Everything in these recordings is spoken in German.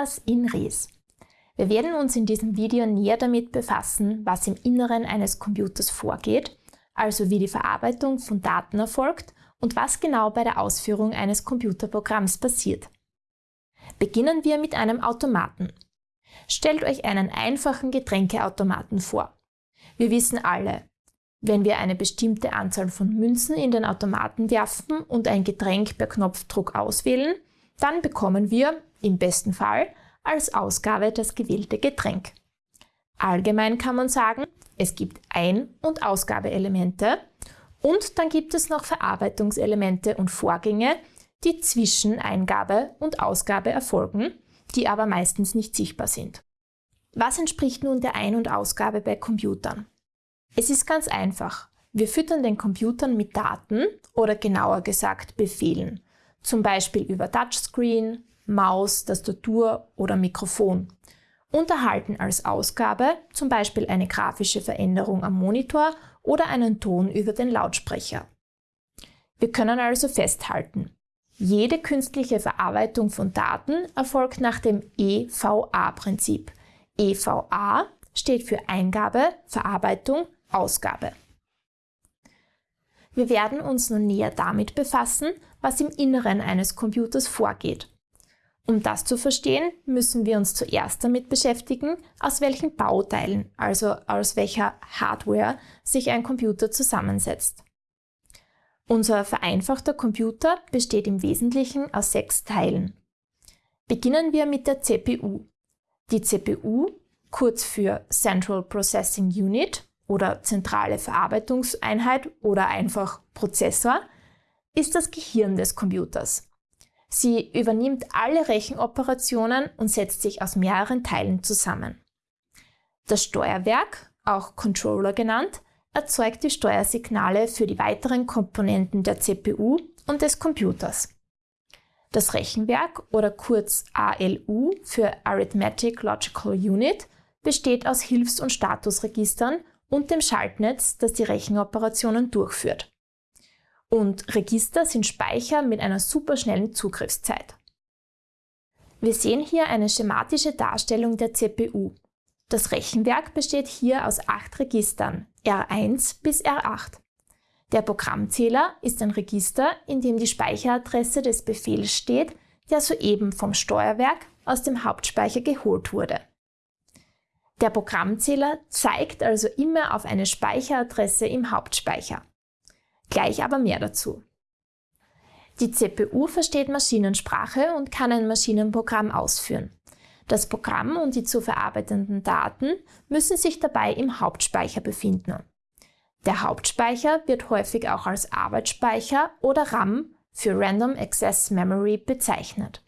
Medias in Res. Wir werden uns in diesem Video näher damit befassen, was im Inneren eines Computers vorgeht, also wie die Verarbeitung von Daten erfolgt und was genau bei der Ausführung eines Computerprogramms passiert. Beginnen wir mit einem Automaten. Stellt euch einen einfachen Getränkeautomaten vor. Wir wissen alle, wenn wir eine bestimmte Anzahl von Münzen in den Automaten werfen und ein Getränk per Knopfdruck auswählen, dann bekommen wir, im besten Fall, als Ausgabe das gewählte Getränk. Allgemein kann man sagen, es gibt Ein- und Ausgabeelemente und dann gibt es noch Verarbeitungselemente und Vorgänge, die zwischen Eingabe und Ausgabe erfolgen, die aber meistens nicht sichtbar sind. Was entspricht nun der Ein- und Ausgabe bei Computern? Es ist ganz einfach. Wir füttern den Computern mit Daten oder genauer gesagt Befehlen, zum Beispiel über Touchscreen, Maus, Tastatur oder Mikrofon und erhalten als Ausgabe zum Beispiel eine grafische Veränderung am Monitor oder einen Ton über den Lautsprecher. Wir können also festhalten, jede künstliche Verarbeitung von Daten erfolgt nach dem EVA-Prinzip. EVA steht für Eingabe, Verarbeitung, Ausgabe. Wir werden uns nun näher damit befassen, was im Inneren eines Computers vorgeht. Um das zu verstehen, müssen wir uns zuerst damit beschäftigen, aus welchen Bauteilen, also aus welcher Hardware, sich ein Computer zusammensetzt. Unser vereinfachter Computer besteht im Wesentlichen aus sechs Teilen. Beginnen wir mit der CPU. Die CPU, kurz für Central Processing Unit oder zentrale Verarbeitungseinheit oder einfach Prozessor, ist das Gehirn des Computers. Sie übernimmt alle Rechenoperationen und setzt sich aus mehreren Teilen zusammen. Das Steuerwerk, auch Controller genannt, erzeugt die Steuersignale für die weiteren Komponenten der CPU und des Computers. Das Rechenwerk oder kurz ALU für Arithmetic Logical Unit besteht aus Hilfs- und Statusregistern und dem Schaltnetz, das die Rechenoperationen durchführt. Und Register sind Speicher mit einer superschnellen Zugriffszeit. Wir sehen hier eine schematische Darstellung der CPU. Das Rechenwerk besteht hier aus acht Registern, R1 bis R8. Der Programmzähler ist ein Register, in dem die Speicheradresse des Befehls steht, der soeben vom Steuerwerk aus dem Hauptspeicher geholt wurde. Der Programmzähler zeigt also immer auf eine Speicheradresse im Hauptspeicher. Gleich aber mehr dazu. Die CPU versteht Maschinensprache und kann ein Maschinenprogramm ausführen. Das Programm und die zu verarbeitenden Daten müssen sich dabei im Hauptspeicher befinden. Der Hauptspeicher wird häufig auch als Arbeitsspeicher oder RAM für Random Access Memory bezeichnet.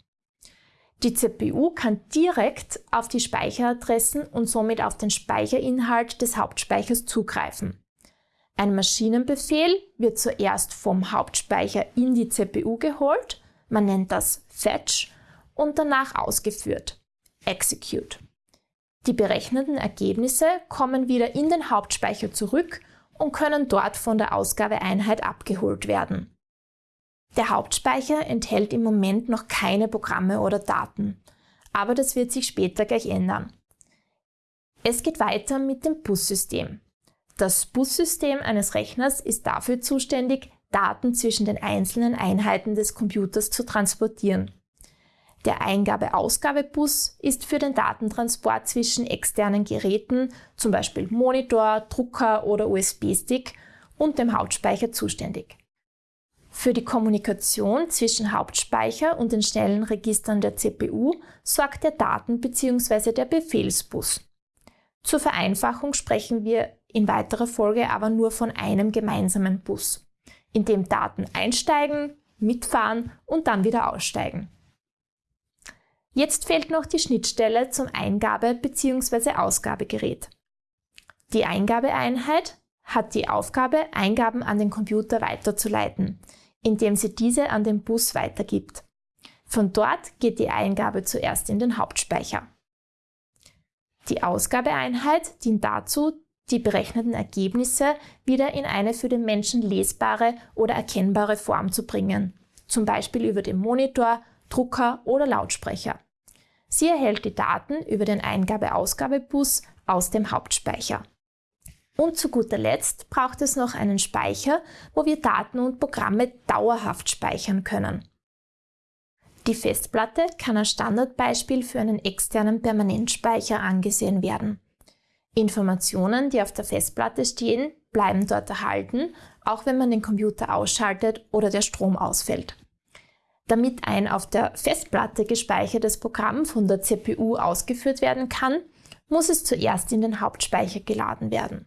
Die CPU kann direkt auf die Speicheradressen und somit auf den Speicherinhalt des Hauptspeichers zugreifen. Ein Maschinenbefehl wird zuerst vom Hauptspeicher in die CPU geholt, man nennt das Fetch, und danach ausgeführt, Execute. Die berechneten Ergebnisse kommen wieder in den Hauptspeicher zurück und können dort von der Ausgabeeinheit abgeholt werden. Der Hauptspeicher enthält im Moment noch keine Programme oder Daten, aber das wird sich später gleich ändern. Es geht weiter mit dem Bussystem. Das Bussystem eines Rechners ist dafür zuständig, Daten zwischen den einzelnen Einheiten des Computers zu transportieren. Der Eingabe-Ausgabe-Bus ist für den Datentransport zwischen externen Geräten, zum Beispiel Monitor, Drucker oder USB-Stick, und dem Hauptspeicher zuständig. Für die Kommunikation zwischen Hauptspeicher und den schnellen Registern der CPU sorgt der Daten- bzw. der Befehlsbus. Zur Vereinfachung sprechen wir in weiterer Folge aber nur von einem gemeinsamen Bus, in dem Daten einsteigen, mitfahren und dann wieder aussteigen. Jetzt fehlt noch die Schnittstelle zum Eingabe- bzw. Ausgabegerät. Die Eingabeeinheit hat die Aufgabe, Eingaben an den Computer weiterzuleiten, indem sie diese an den Bus weitergibt. Von dort geht die Eingabe zuerst in den Hauptspeicher. Die Ausgabeeinheit dient dazu, die berechneten Ergebnisse wieder in eine für den Menschen lesbare oder erkennbare Form zu bringen, zum Beispiel über den Monitor, Drucker oder Lautsprecher. Sie erhält die Daten über den Eingabe-Ausgabe-Bus aus dem Hauptspeicher. Und zu guter Letzt braucht es noch einen Speicher, wo wir Daten und Programme dauerhaft speichern können. Die Festplatte kann als Standardbeispiel für einen externen Permanentspeicher angesehen werden. Informationen, die auf der Festplatte stehen, bleiben dort erhalten, auch wenn man den Computer ausschaltet oder der Strom ausfällt. Damit ein auf der Festplatte gespeichertes Programm von der CPU ausgeführt werden kann, muss es zuerst in den Hauptspeicher geladen werden.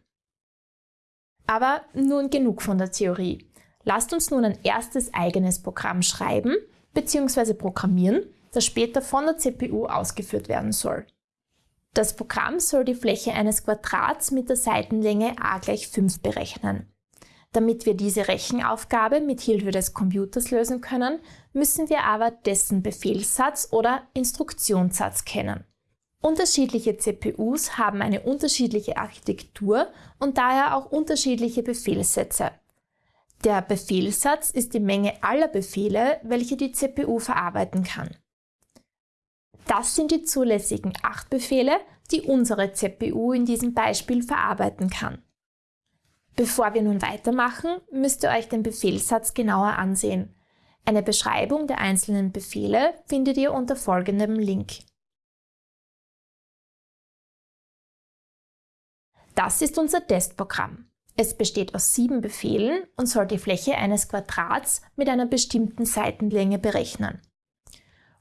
Aber nun genug von der Theorie. Lasst uns nun ein erstes eigenes Programm schreiben bzw. programmieren, das später von der CPU ausgeführt werden soll. Das Programm soll die Fläche eines Quadrats mit der Seitenlänge a gleich 5 berechnen. Damit wir diese Rechenaufgabe mit Hilfe des Computers lösen können, müssen wir aber dessen Befehlssatz oder Instruktionssatz kennen. Unterschiedliche CPUs haben eine unterschiedliche Architektur und daher auch unterschiedliche Befehlssätze. Der Befehlssatz ist die Menge aller Befehle, welche die CPU verarbeiten kann. Das sind die zulässigen 8 Befehle, die unsere CPU in diesem Beispiel verarbeiten kann. Bevor wir nun weitermachen, müsst ihr euch den Befehlssatz genauer ansehen. Eine Beschreibung der einzelnen Befehle findet ihr unter folgendem Link. Das ist unser Testprogramm. Es besteht aus sieben Befehlen und soll die Fläche eines Quadrats mit einer bestimmten Seitenlänge berechnen.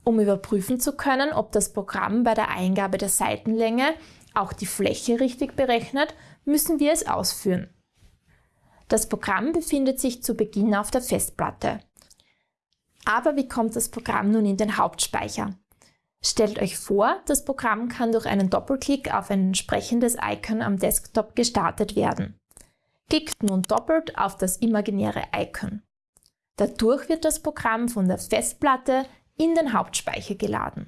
Um überprüfen zu können, ob das Programm bei der Eingabe der Seitenlänge auch die Fläche richtig berechnet, müssen wir es ausführen. Das Programm befindet sich zu Beginn auf der Festplatte. Aber wie kommt das Programm nun in den Hauptspeicher? Stellt euch vor, das Programm kann durch einen Doppelklick auf ein entsprechendes Icon am Desktop gestartet werden. Klickt nun doppelt auf das imaginäre Icon. Dadurch wird das Programm von der Festplatte in den Hauptspeicher geladen.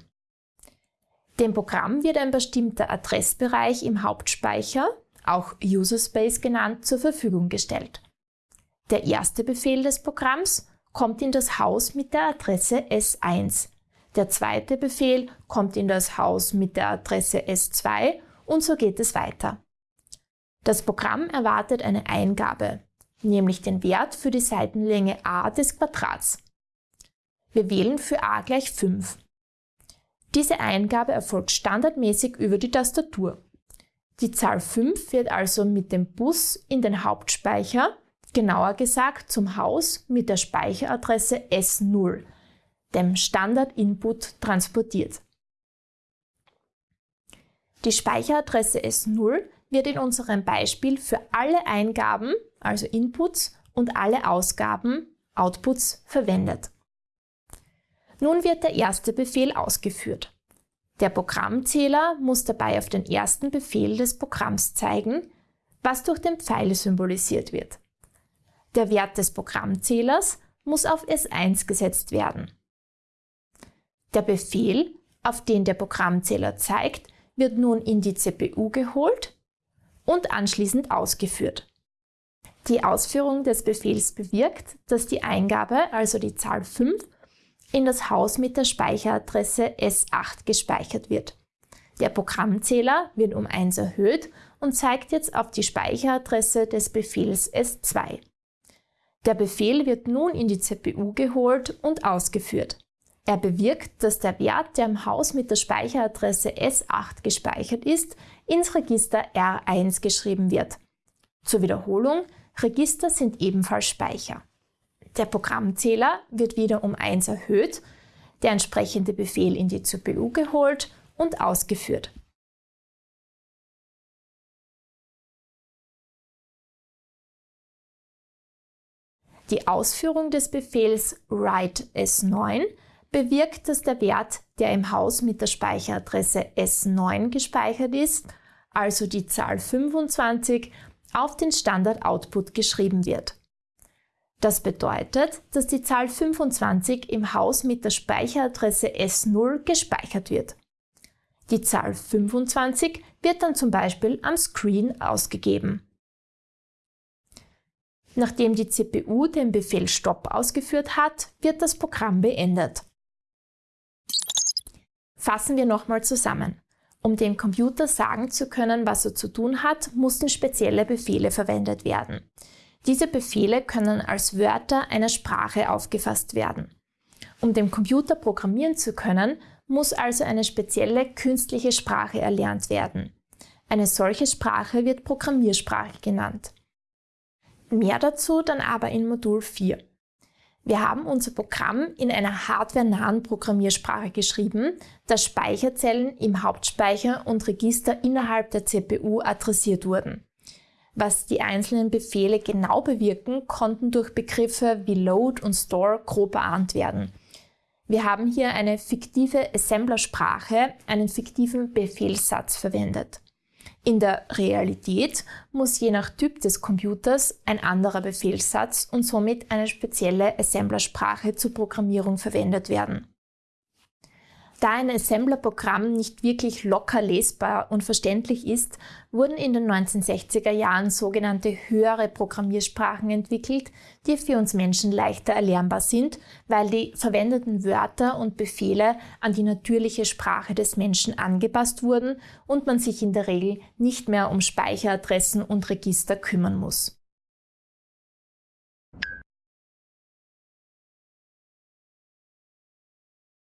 Dem Programm wird ein bestimmter Adressbereich im Hauptspeicher auch User Space genannt, zur Verfügung gestellt. Der erste Befehl des Programms kommt in das Haus mit der Adresse S1. Der zweite Befehl kommt in das Haus mit der Adresse S2 und so geht es weiter. Das Programm erwartet eine Eingabe, nämlich den Wert für die Seitenlänge a des Quadrats. Wir wählen für a gleich 5. Diese Eingabe erfolgt standardmäßig über die Tastatur. Die Zahl 5 wird also mit dem Bus in den Hauptspeicher, genauer gesagt zum Haus mit der Speicheradresse S0, dem Standard-Input, transportiert. Die Speicheradresse S0 wird in unserem Beispiel für alle Eingaben, also Inputs, und alle Ausgaben, Outputs, verwendet. Nun wird der erste Befehl ausgeführt. Der Programmzähler muss dabei auf den ersten Befehl des Programms zeigen, was durch den Pfeil symbolisiert wird. Der Wert des Programmzählers muss auf S1 gesetzt werden. Der Befehl, auf den der Programmzähler zeigt, wird nun in die CPU geholt und anschließend ausgeführt. Die Ausführung des Befehls bewirkt, dass die Eingabe, also die Zahl 5, in das Haus mit der Speicheradresse S8 gespeichert wird. Der Programmzähler wird um 1 erhöht und zeigt jetzt auf die Speicheradresse des Befehls S2. Der Befehl wird nun in die CPU geholt und ausgeführt. Er bewirkt, dass der Wert, der im Haus mit der Speicheradresse S8 gespeichert ist, ins Register R1 geschrieben wird. Zur Wiederholung, Register sind ebenfalls Speicher. Der Programmzähler wird wieder um 1 erhöht, der entsprechende Befehl in die CPU geholt und ausgeführt. Die Ausführung des Befehls write S9 bewirkt, dass der Wert, der im Haus mit der Speicheradresse S9 gespeichert ist, also die Zahl 25, auf den Standard-Output geschrieben wird. Das bedeutet, dass die Zahl 25 im Haus mit der Speicheradresse S0 gespeichert wird. Die Zahl 25 wird dann zum Beispiel am Screen ausgegeben. Nachdem die CPU den Befehl Stop ausgeführt hat, wird das Programm beendet. Fassen wir nochmal zusammen. Um dem Computer sagen zu können, was er zu tun hat, mussten spezielle Befehle verwendet werden. Diese Befehle können als Wörter einer Sprache aufgefasst werden. Um dem Computer programmieren zu können, muss also eine spezielle künstliche Sprache erlernt werden. Eine solche Sprache wird Programmiersprache genannt. Mehr dazu dann aber in Modul 4. Wir haben unser Programm in einer hardwarenahen Programmiersprache geschrieben, da Speicherzellen im Hauptspeicher und Register innerhalb der CPU adressiert wurden. Was die einzelnen Befehle genau bewirken, konnten durch Begriffe wie Load und Store grob erahnt werden. Wir haben hier eine fiktive Assemblersprache, einen fiktiven Befehlssatz verwendet. In der Realität muss je nach Typ des Computers ein anderer Befehlssatz und somit eine spezielle Assemblersprache zur Programmierung verwendet werden. Da ein Assembler-Programm nicht wirklich locker lesbar und verständlich ist, wurden in den 1960er Jahren sogenannte höhere Programmiersprachen entwickelt, die für uns Menschen leichter erlernbar sind, weil die verwendeten Wörter und Befehle an die natürliche Sprache des Menschen angepasst wurden und man sich in der Regel nicht mehr um Speicheradressen und Register kümmern muss.